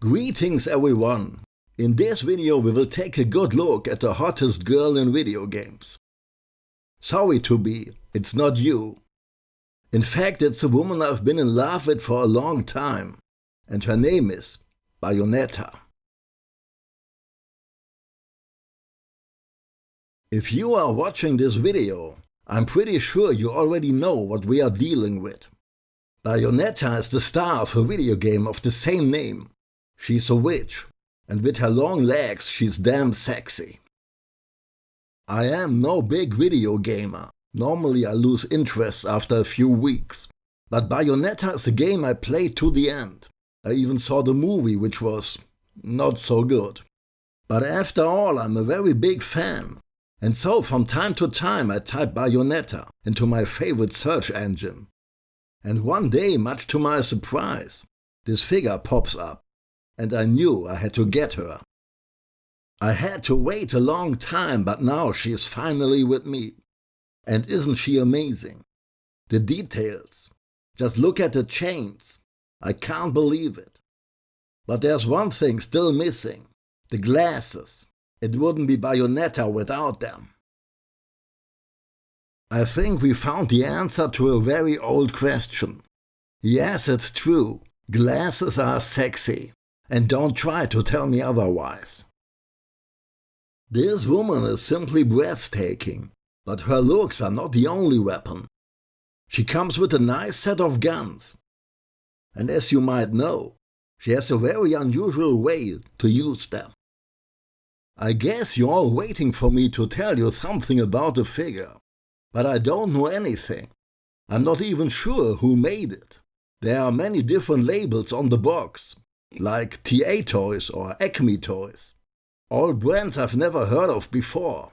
Greetings everyone! In this video we will take a good look at the hottest girl in video games. Sorry to be, it's not you. In fact it's a woman I've been in love with for a long time and her name is Bayonetta. If you are watching this video, I'm pretty sure you already know what we are dealing with. Bayonetta is the star of a video game of the same name She's a witch, and with her long legs she's damn sexy. I am no big video gamer. Normally I lose interest after a few weeks. But Bayonetta is a game I played to the end. I even saw the movie which was not so good. But after all I'm a very big fan. And so from time to time I type Bayonetta into my favorite search engine. And one day, much to my surprise, this figure pops up and I knew I had to get her. I had to wait a long time, but now she is finally with me. And isn't she amazing? The details. Just look at the chains. I can't believe it. But there's one thing still missing. The glasses. It wouldn't be Bayonetta without them. I think we found the answer to a very old question. Yes, it's true. Glasses are sexy and don't try to tell me otherwise. This woman is simply breathtaking, but her looks are not the only weapon. She comes with a nice set of guns. And as you might know, she has a very unusual way to use them. I guess you're all waiting for me to tell you something about the figure, but I don't know anything. I'm not even sure who made it. There are many different labels on the box, like TA Toys or Acme Toys. All brands I've never heard of before.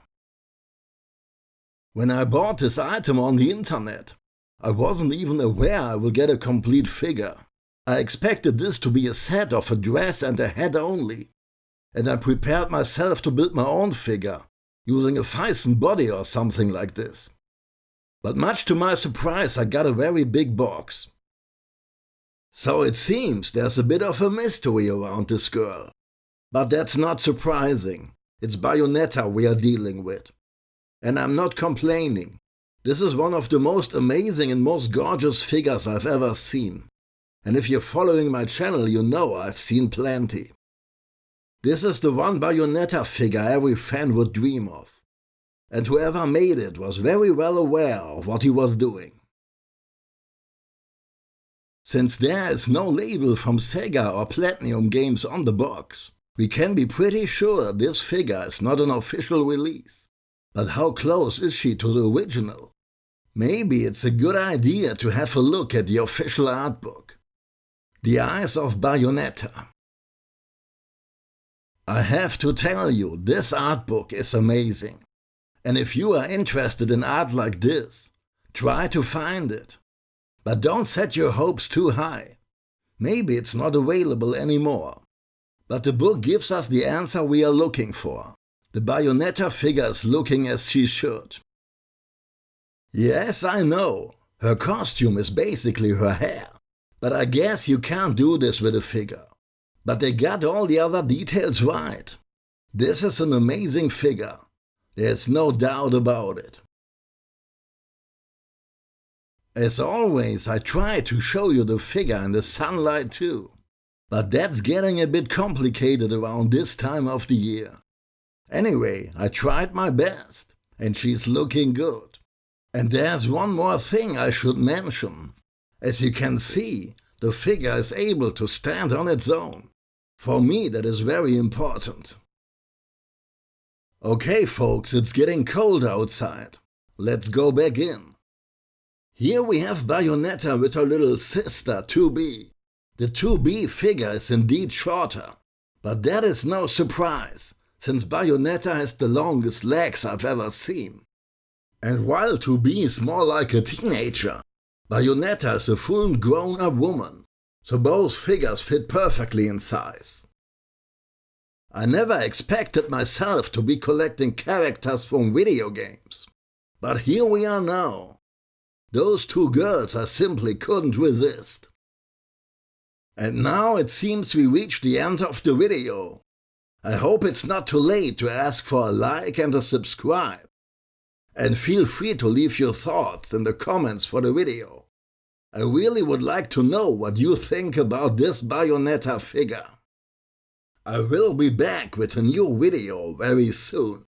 When I bought this item on the internet, I wasn't even aware I will get a complete figure. I expected this to be a set of a dress and a head only, and I prepared myself to build my own figure, using a Phicen body or something like this. But much to my surprise I got a very big box, so it seems there's a bit of a mystery around this girl. But that's not surprising. It's Bayonetta we are dealing with. And I'm not complaining. This is one of the most amazing and most gorgeous figures I've ever seen. And if you're following my channel, you know I've seen plenty. This is the one Bayonetta figure every fan would dream of. And whoever made it was very well aware of what he was doing. Since there is no label from Sega or Platinum Games on the box, we can be pretty sure this figure is not an official release. But how close is she to the original? Maybe it's a good idea to have a look at the official art book. The Eyes of Bayonetta. I have to tell you, this art book is amazing. And if you are interested in art like this, try to find it. But don't set your hopes too high. Maybe it's not available anymore. But the book gives us the answer we are looking for. The Bayonetta figure is looking as she should. Yes, I know. Her costume is basically her hair. But I guess you can't do this with a figure. But they got all the other details right. This is an amazing figure. There's no doubt about it. As always, I try to show you the figure in the sunlight too. But that's getting a bit complicated around this time of the year. Anyway, I tried my best, and she's looking good. And there's one more thing I should mention. As you can see, the figure is able to stand on its own. For me that is very important. Okay folks, it's getting cold outside. Let's go back in. Here we have Bayonetta with her little sister 2B. The 2B figure is indeed shorter, but that is no surprise, since Bayonetta has the longest legs I've ever seen. And while 2B is more like a teenager, Bayonetta is a full grown-up woman, so both figures fit perfectly in size. I never expected myself to be collecting characters from video games, but here we are now, those two girls I simply couldn't resist. And now it seems we reached the end of the video. I hope it's not too late to ask for a like and a subscribe. And feel free to leave your thoughts in the comments for the video. I really would like to know what you think about this Bayonetta figure. I will be back with a new video very soon.